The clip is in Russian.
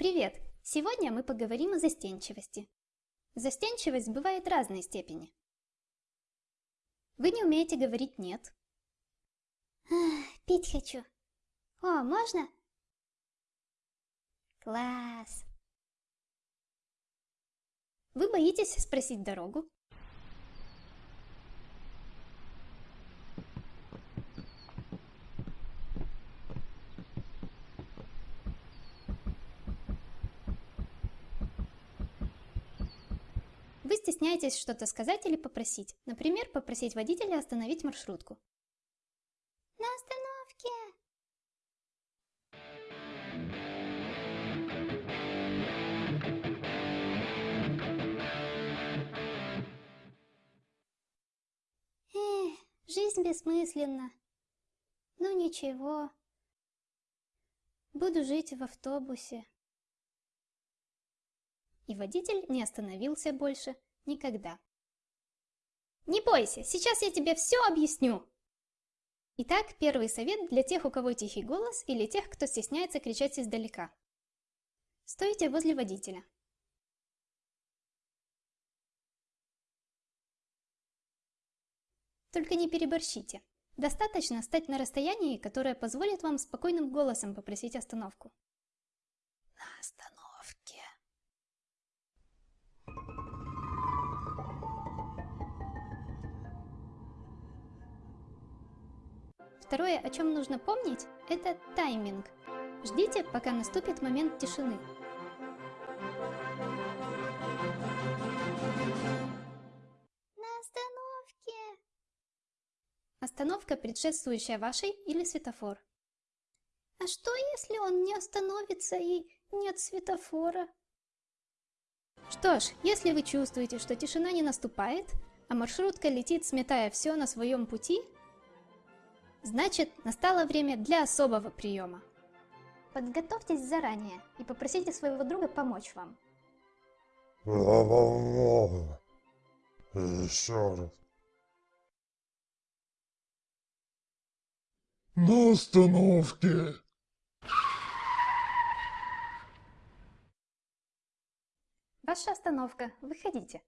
Привет! Сегодня мы поговорим о застенчивости. Застенчивость бывает разной степени. Вы не умеете говорить «нет». Ах, пить хочу. О, можно? Класс. Вы боитесь спросить дорогу? Вы стесняетесь что-то сказать или попросить. Например, попросить водителя остановить маршрутку. На остановке. Эх, жизнь бессмысленна. Ну ничего. Буду жить в автобусе. И водитель не остановился больше никогда. Не бойся, сейчас я тебе все объясню. Итак, первый совет для тех, у кого тихий голос или тех, кто стесняется кричать издалека. Стойте возле водителя. Только не переборщите. Достаточно стать на расстоянии, которое позволит вам спокойным голосом попросить остановку. Второе, о чем нужно помнить, это тайминг. Ждите, пока наступит момент тишины. На остановке. Остановка, предшествующая вашей или светофор. А что, если он не остановится и нет светофора? Что ж, если вы чувствуете, что тишина не наступает, а маршрутка летит, сметая все на своем пути, значит, настало время для особого приема. Подготовьтесь заранее и попросите своего друга помочь вам. Еще раз. На остановке. Ваша остановка, выходите.